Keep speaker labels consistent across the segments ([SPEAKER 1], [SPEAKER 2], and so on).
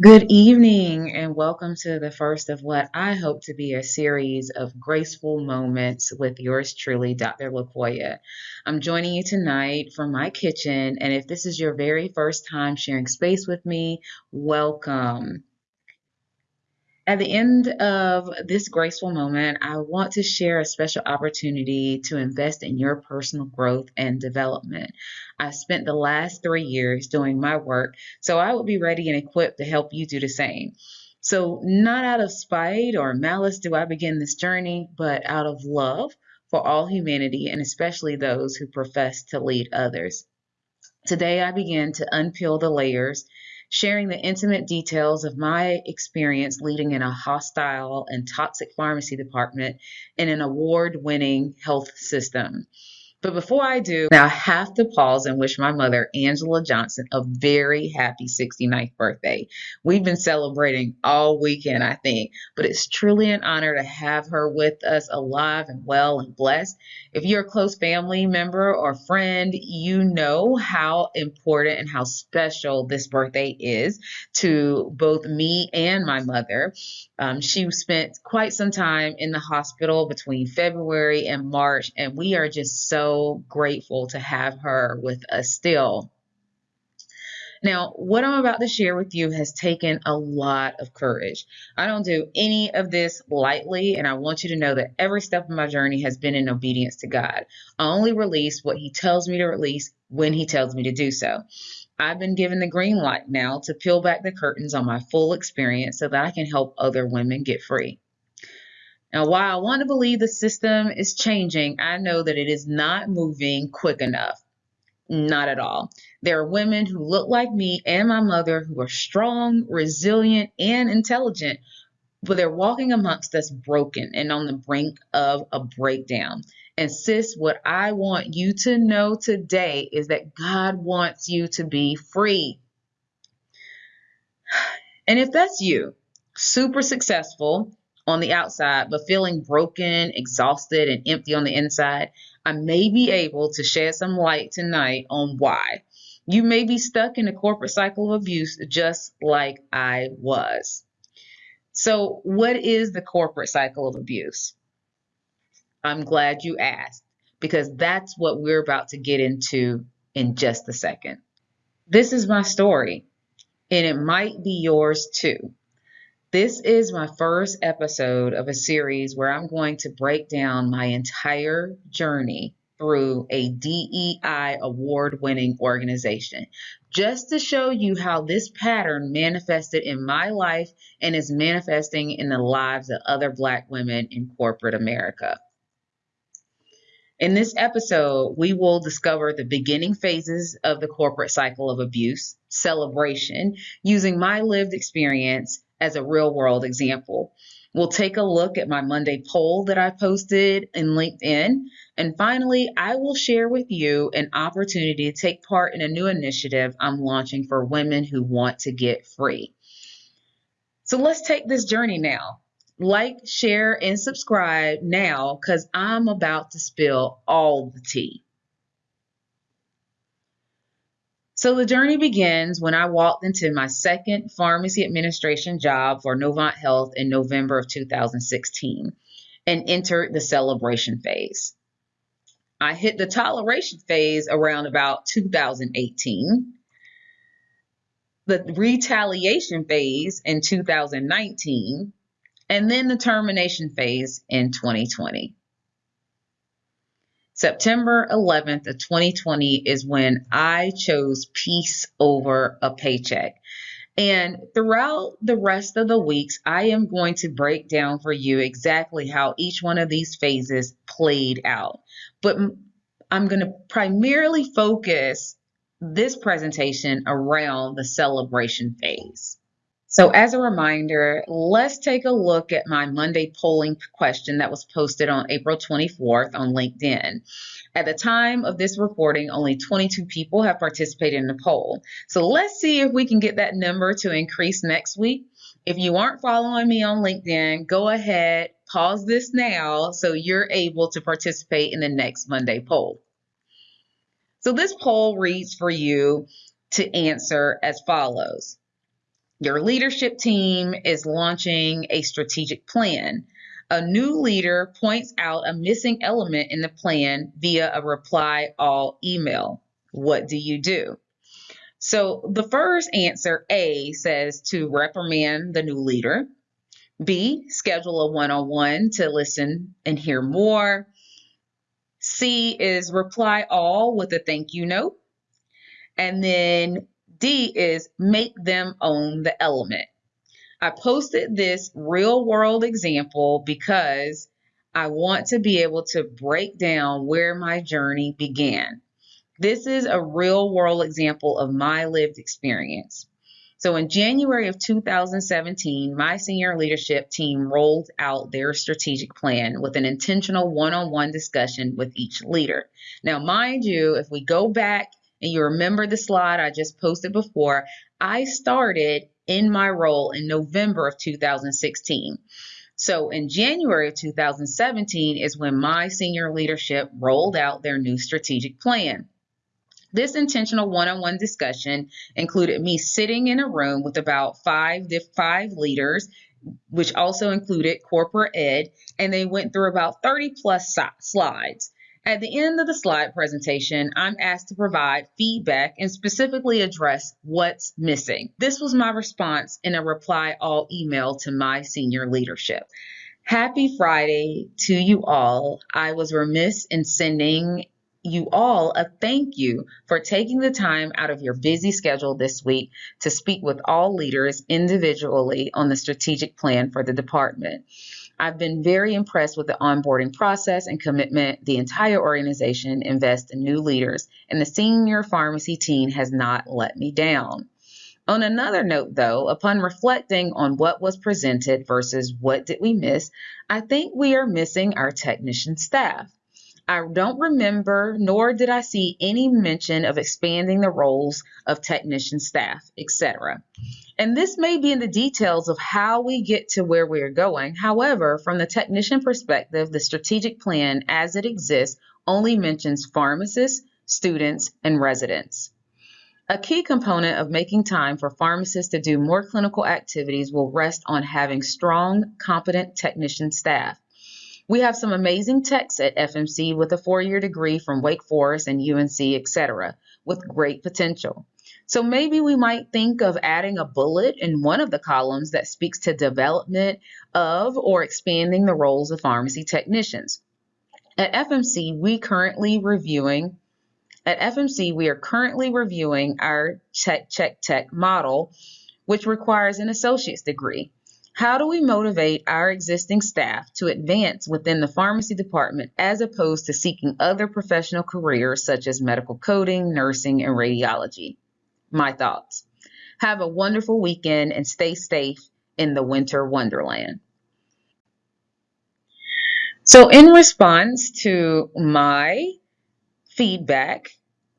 [SPEAKER 1] Good evening, and welcome to the first of what I hope to be a series of graceful moments with yours truly, Dr. LaQuoya. I'm joining you tonight from my kitchen, and if this is your very first time sharing space with me, welcome. At the end of this graceful moment, I want to share a special opportunity to invest in your personal growth and development. I've spent the last three years doing my work, so I will be ready and equipped to help you do the same. So, not out of spite or malice do I begin this journey, but out of love for all humanity and especially those who profess to lead others. Today, I begin to unpeel the layers sharing the intimate details of my experience leading in a hostile and toxic pharmacy department in an award winning health system. But before I do, I have to pause and wish my mother, Angela Johnson, a very happy 69th birthday. We've been celebrating all weekend, I think, but it's truly an honor to have her with us alive and well and blessed. If you're a close family member or friend, you know how important and how special this birthday is to both me and my mother. Um, she spent quite some time in the hospital between February and March, and we are just so grateful to have her with us still. Now, what I'm about to share with you has taken a lot of courage. I don't do any of this lightly, and I want you to know that every step of my journey has been in obedience to God. I only release what He tells me to release when He tells me to do so. I've been given the green light now to peel back the curtains on my full experience so that I can help other women get free. Now, while I want to believe the system is changing, I know that it is not moving quick enough. Not at all. There are women who look like me and my mother who are strong, resilient, and intelligent, but they're walking amongst us broken and on the brink of a breakdown. And sis, what I want you to know today is that God wants you to be free. And if that's you, super successful on the outside, but feeling broken, exhausted, and empty on the inside, I may be able to shed some light tonight on why. You may be stuck in a corporate cycle of abuse just like I was. So, what is the corporate cycle of abuse? I'm glad you asked because that's what we're about to get into in just a second. This is my story, and it might be yours too. This is my first episode of a series where I'm going to break down my entire journey through a DEI award winning organization, just to show you how this pattern manifested in my life and is manifesting in the lives of other Black women in corporate America. In this episode, we will discover the beginning phases of the corporate cycle of abuse, celebration, using my lived experience as a real world example. We'll take a look at my Monday poll that I posted in LinkedIn. And finally, I will share with you an opportunity to take part in a new initiative I'm launching for women who want to get free. So let's take this journey now like, share, and subscribe now because I'm about to spill all the tea. So the journey begins when I walked into my second pharmacy administration job for Novant Health in November of 2016 and entered the celebration phase. I hit the toleration phase around about 2018, the retaliation phase in 2019, and then the termination phase in 2020. September 11th of 2020 is when I chose peace over a paycheck. And throughout the rest of the weeks, I am going to break down for you exactly how each one of these phases played out. But I'm going to primarily focus this presentation around the celebration phase. So, as a reminder, let's take a look at my Monday polling question that was posted on April 24th on LinkedIn. At the time of this reporting, only 22 people have participated in the poll. So, let's see if we can get that number to increase next week. If you aren't following me on LinkedIn, go ahead, pause this now so you're able to participate in the next Monday poll. So, this poll reads for you to answer as follows Your leadership team is launching a strategic plan. A new leader points out a missing element in the plan via a reply all email. What do you do? So the first answer, A, says to reprimand the new leader. B, schedule a one on one to listen and hear more. C is reply all with a thank you note. And then D is make them own the element. I posted this real world example because I want to be able to break down where my journey began. This is a real world example of my lived experience. So in January of 2017, my senior leadership team rolled out their strategic plan with an intentional one on one discussion with each leader. Now, mind you, if we go back and you remember the slide I just posted before, I started in my role in November of 2016. So in January of 2017 is when my senior leadership rolled out their new strategic plan. This intentional one-on-one discussion included me sitting in a room with about five five leaders, which also included corporate ed, and they went through about 30 plus slides. At the end of the slide presentation, I'm asked to provide feedback and specifically address what's missing. This was my response in a reply all email to my senior leadership. Happy Friday to you all. I was remiss in sending you all a thank you for taking the time out of your busy schedule this week to speak with all leaders individually on the strategic plan for the department. I've been very impressed with the onboarding process and commitment the entire organization invests in new leaders, and the senior pharmacy team has not let me down. On another note, though, upon reflecting on what was presented versus what did we miss, I think we are missing our technician staff. I don't remember, nor did I see any mention of expanding the roles of technician staff, etc. And this may be in the details of how we get to where we are going. However, from the technician perspective, the strategic plan as it exists only mentions pharmacists, students, and residents. A key component of making time for pharmacists to do more clinical activities will rest on having strong, competent technician staff. We have some amazing techs at FMC with a four-year degree from Wake Forest and UNC, etc., with great potential. So maybe we might think of adding a bullet in one of the columns that speaks to development of or expanding the roles of pharmacy technicians. At FMC, we currently reviewing at FMC, we are currently reviewing our check check tech model, which requires an associate's degree. How do we motivate our existing staff to advance within the pharmacy department as opposed to seeking other professional careers such as medical coding, nursing, and radiology? My thoughts. Have a wonderful weekend and stay safe in the winter wonderland. So, in response to my feedback,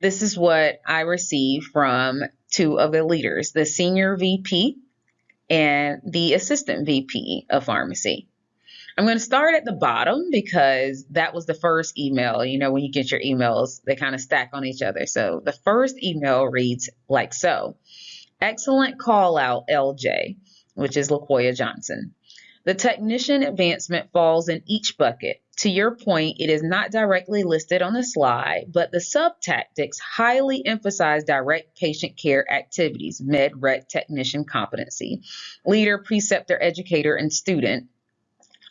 [SPEAKER 1] this is what I received from two of the leaders the senior VP and the assistant VP of pharmacy. I'm going to start at the bottom because that was the first email. You know, when you get your emails, they kind of stack on each other. So the first email reads like so Excellent call out, LJ, which is LaQuoya Johnson. The technician advancement falls in each bucket. To your point, it is not directly listed on the slide, but the sub-tactics highly emphasize direct patient care activities, med rec technician competency, leader, preceptor, educator, and student,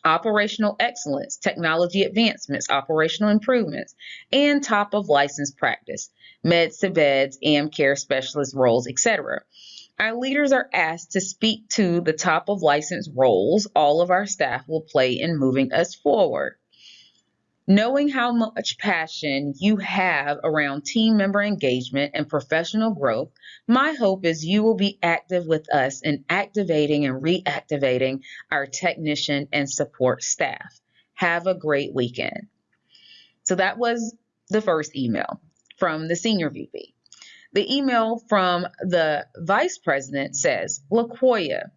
[SPEAKER 1] operational excellence, technology advancements, operational improvements, and top of license practice, meds to beds, AM care specialist roles, etc. Our leaders are asked to speak to the top of license roles all of our staff will play in moving us forward. Knowing how much passion you have around team member engagement and professional growth, my hope is you will be active with us in activating and reactivating our technician and support staff. Have a great weekend. So that was the first email from the senior VP. The email from the vice president says, LaQuoya,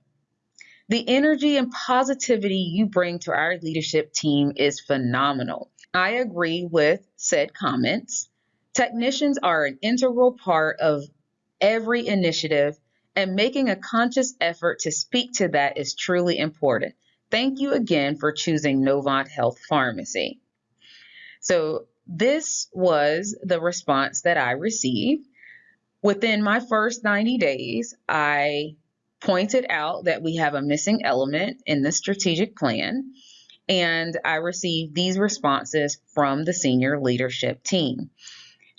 [SPEAKER 1] the energy and positivity you bring to our leadership team is phenomenal. I agree with said comments. Technicians are an integral part of every initiative and making a conscious effort to speak to that is truly important. Thank you again for choosing Novant Health Pharmacy. So, this was the response that I received. Within my first 90 days, I pointed out that we have a missing element in the strategic plan, and I received these responses from the senior leadership team.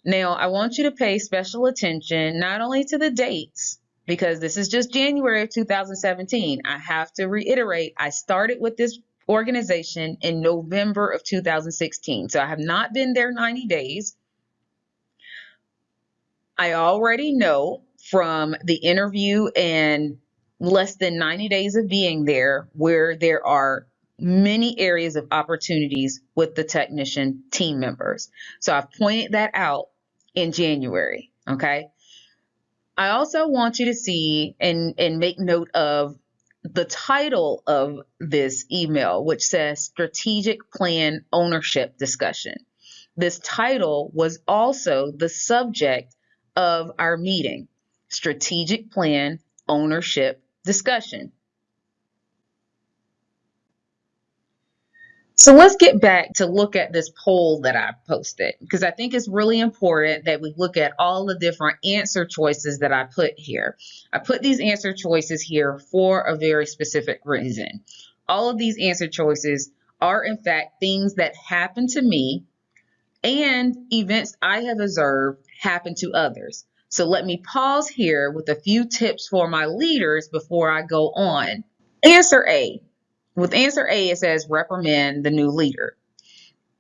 [SPEAKER 1] Now, I want you to pay special attention not only to the dates, because this is just January of 2017. I have to reiterate, I started with this organization in November of 2016. So I have not been there 90 days. I already know from the interview and less than 90 days of being there where there are many areas of opportunities with the technician team members. So I've pointed that out in January. Okay. I also want you to see and, and make note of the title of this email, which says Strategic Plan Ownership Discussion. This title was also the subject of our meeting Strategic Plan Ownership Discussion. So let's get back to look at this poll that I posted because I think it's really important that we look at all the different answer choices that I put here. I put these answer choices here for a very specific reason. All of these answer choices are in fact things that happen to me and events I have observed happen to others. So let me pause here with a few tips for my leaders before I go on. Answer A with answer A, it says reprimand the new leader.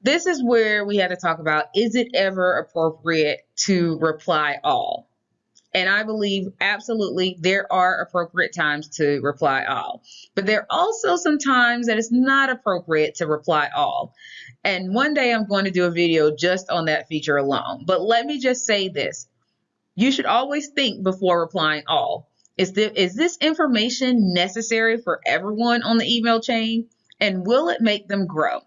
[SPEAKER 1] This is where we had to talk about is it ever appropriate to reply all? And I believe absolutely there are appropriate times to reply all. But there are also some times that it's not appropriate to reply all. And one day I'm going to do a video just on that feature alone. But let me just say this you should always think before replying all. Is, the, is this information necessary for everyone on the email chain? And will it make them grow?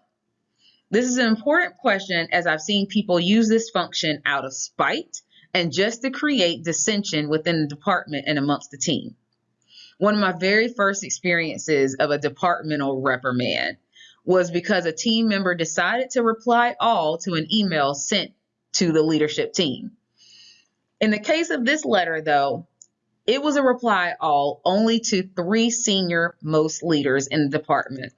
[SPEAKER 1] This is an important question as I've seen people use this function out of spite and just to create dissension within the department and amongst the team. One of my very first experiences of a departmental reprimand was because a team member decided to reply all to an email sent to the leadership team. In the case of this letter, though, it was a reply all only to three senior most leaders in the department,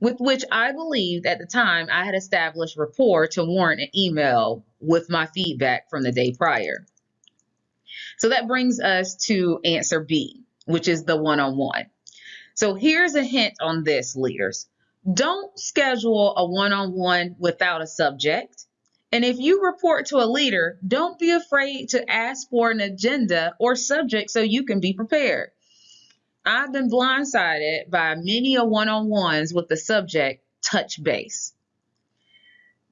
[SPEAKER 1] with which I believed at the time I had established rapport to warrant an email with my feedback from the day prior. So that brings us to answer B, which is the one on one. So here's a hint on this, leaders. Don't schedule a one on one without a subject and if you report to a leader, don't be afraid to ask for an agenda or subject so you can be prepared. I've been blindsided by many a one on ones with the subject touch base.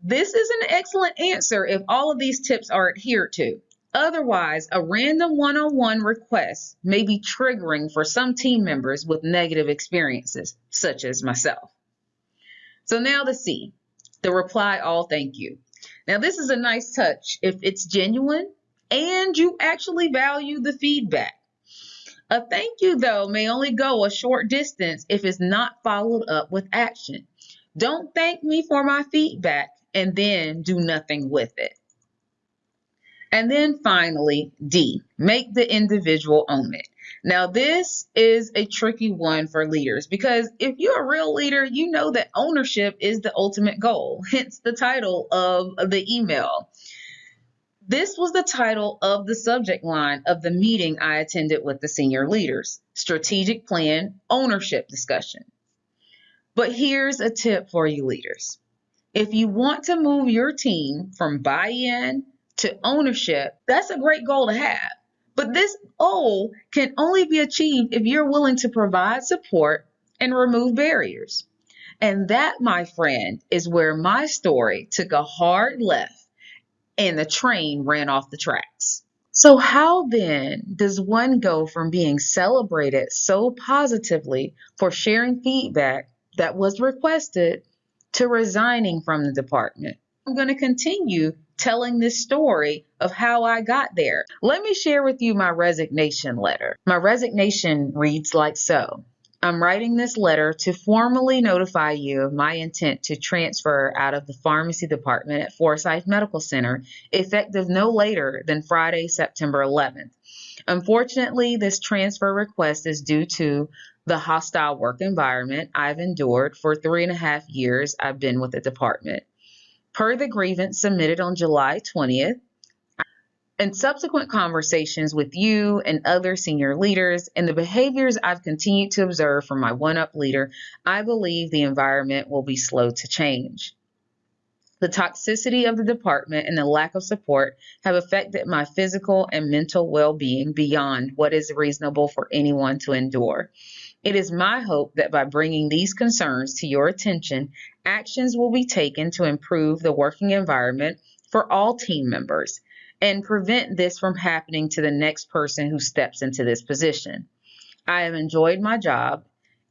[SPEAKER 1] This is an excellent answer if all of these tips are adhered to. Otherwise, a random one on one request may be triggering for some team members with negative experiences, such as myself. So now the C, the reply all thank you. Now, this is a nice touch if it's genuine and you actually value the feedback. A thank you, though, may only go a short distance if it's not followed up with action. Don't thank me for my feedback and then do nothing with it. And then finally, D, make the individual own it. Now, this is a tricky one for leaders because if you're a real leader, you know that ownership is the ultimate goal, hence the title of the email. This was the title of the subject line of the meeting I attended with the senior leaders Strategic Plan Ownership Discussion. But here's a tip for you leaders. If you want to move your team from buy in to ownership, that's a great goal to have. But this goal can only be achieved if you're willing to provide support and remove barriers. And that, my friend, is where my story took a hard left and the train ran off the tracks. So, how then does one go from being celebrated so positively for sharing feedback that was requested to resigning from the department? I'm going to continue telling this story of how I got there. Let me share with you my resignation letter. My resignation reads like so. I'm writing this letter to formally notify you of my intent to transfer out of the pharmacy department at Forsyth Medical Center effective no later than Friday, September 11th. Unfortunately, this transfer request is due to the hostile work environment I've endured for three and a half years I've been with the department. Per the grievance submitted on July 20th, and subsequent conversations with you and other senior leaders and the behaviors I've continued to observe from my one up leader, I believe the environment will be slow to change. The toxicity of the department and the lack of support have affected my physical and mental well being beyond what is reasonable for anyone to endure. It is my hope that by bringing these concerns to your attention, actions will be taken to improve the working environment for all team members and prevent this from happening to the next person who steps into this position. I have enjoyed my job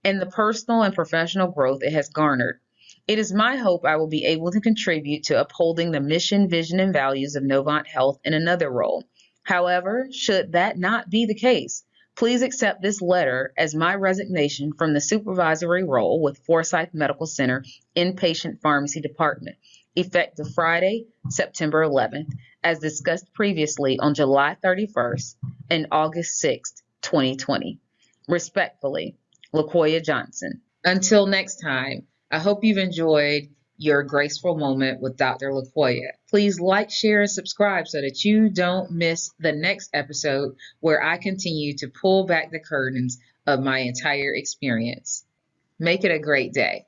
[SPEAKER 1] and the personal and professional growth it has garnered. It is my hope I will be able to contribute to upholding the mission, vision, and values of Novant Health in another role. However, should that not be the case, please accept this letter as my resignation from the supervisory role with Forsyth Medical Center Inpatient Pharmacy Department, effective Friday, September 11th, as discussed previously on July 31st and August 6th, 2020. Respectfully, LaQuoya Johnson. Until next time, I hope you've enjoyed your graceful moment with Dr. LaQuoya. Please like, share, and subscribe so that you don't miss the next episode where I continue to pull back the curtains of my entire experience. Make it a great day.